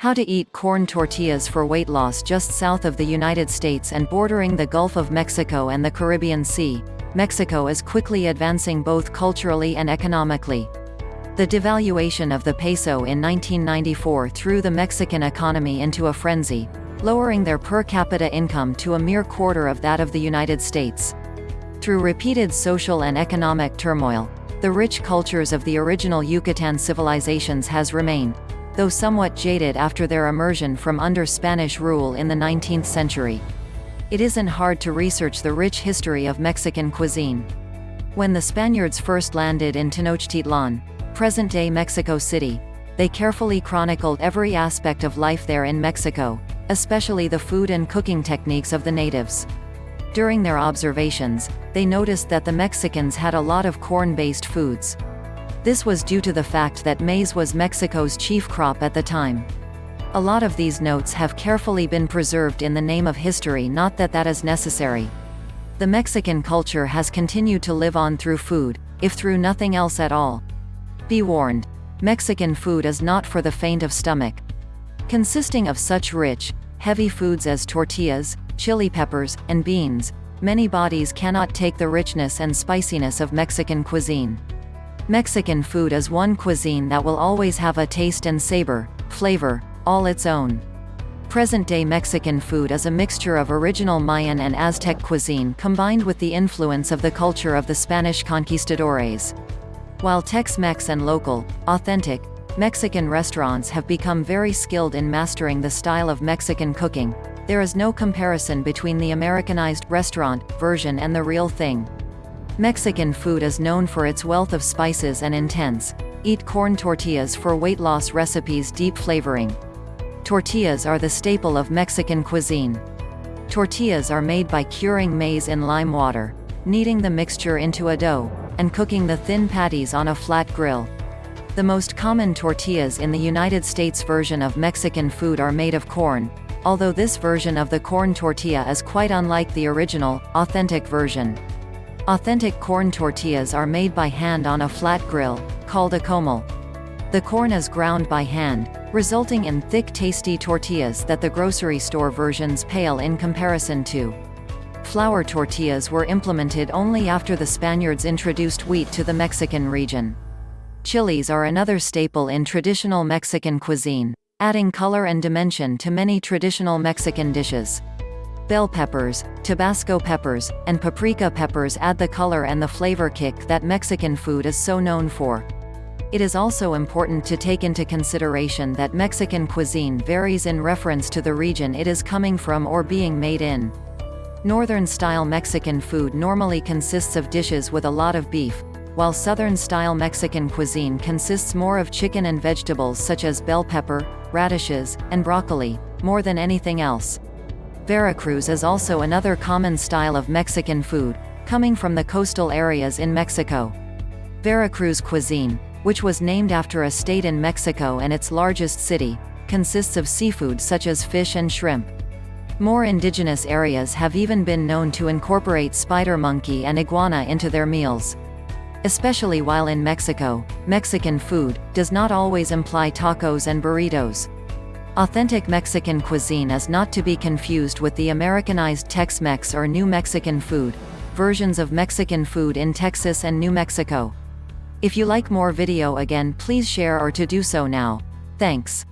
How to eat corn tortillas for weight loss just south of the United States and bordering the Gulf of Mexico and the Caribbean Sea. Mexico is quickly advancing both culturally and economically. The devaluation of the peso in 1994 threw the Mexican economy into a frenzy, lowering their per capita income to a mere quarter of that of the United States. Through repeated social and economic turmoil, the rich cultures of the original Yucatan civilizations has remained, though somewhat jaded after their immersion from under Spanish rule in the 19th century. It isn't hard to research the rich history of Mexican cuisine. When the Spaniards first landed in Tenochtitlan, present-day Mexico City, they carefully chronicled every aspect of life there in Mexico, especially the food and cooking techniques of the natives. During their observations, they noticed that the Mexicans had a lot of corn-based foods. This was due to the fact that maize was Mexico's chief crop at the time. A lot of these notes have carefully been preserved in the name of history not that that is necessary. The Mexican culture has continued to live on through food, if through nothing else at all. Be warned. Mexican food is not for the faint of stomach. Consisting of such rich, heavy foods as tortillas, chili peppers, and beans, many bodies cannot take the richness and spiciness of Mexican cuisine. Mexican food is one cuisine that will always have a taste and savor, flavor, all its own. Present-day Mexican food is a mixture of original Mayan and Aztec cuisine combined with the influence of the culture of the Spanish conquistadores. While Tex-Mex and local, authentic, Mexican restaurants have become very skilled in mastering the style of Mexican cooking, there is no comparison between the Americanized restaurant version and the real thing. Mexican food is known for its wealth of spices and intense. Eat corn tortillas for weight loss recipes deep flavoring. Tortillas are the staple of Mexican cuisine. Tortillas are made by curing maize in lime water, kneading the mixture into a dough, and cooking the thin patties on a flat grill. The most common tortillas in the United States version of Mexican food are made of corn, although this version of the corn tortilla is quite unlike the original, authentic version. Authentic corn tortillas are made by hand on a flat grill, called a comal. The corn is ground by hand, resulting in thick tasty tortillas that the grocery store versions pale in comparison to. Flour tortillas were implemented only after the Spaniards introduced wheat to the Mexican region. Chilies are another staple in traditional Mexican cuisine, adding color and dimension to many traditional Mexican dishes. Bell peppers, Tabasco peppers, and paprika peppers add the color and the flavor kick that Mexican food is so known for. It is also important to take into consideration that Mexican cuisine varies in reference to the region it is coming from or being made in. Northern-style Mexican food normally consists of dishes with a lot of beef, while Southern-style Mexican cuisine consists more of chicken and vegetables such as bell pepper, radishes, and broccoli, more than anything else. Veracruz is also another common style of Mexican food, coming from the coastal areas in Mexico. Veracruz cuisine, which was named after a state in Mexico and its largest city, consists of seafood such as fish and shrimp. More indigenous areas have even been known to incorporate spider monkey and iguana into their meals. Especially while in Mexico, Mexican food does not always imply tacos and burritos. Authentic Mexican cuisine is not to be confused with the Americanized Tex-Mex or New Mexican food, versions of Mexican food in Texas and New Mexico. If you like more video again please share or to do so now. Thanks.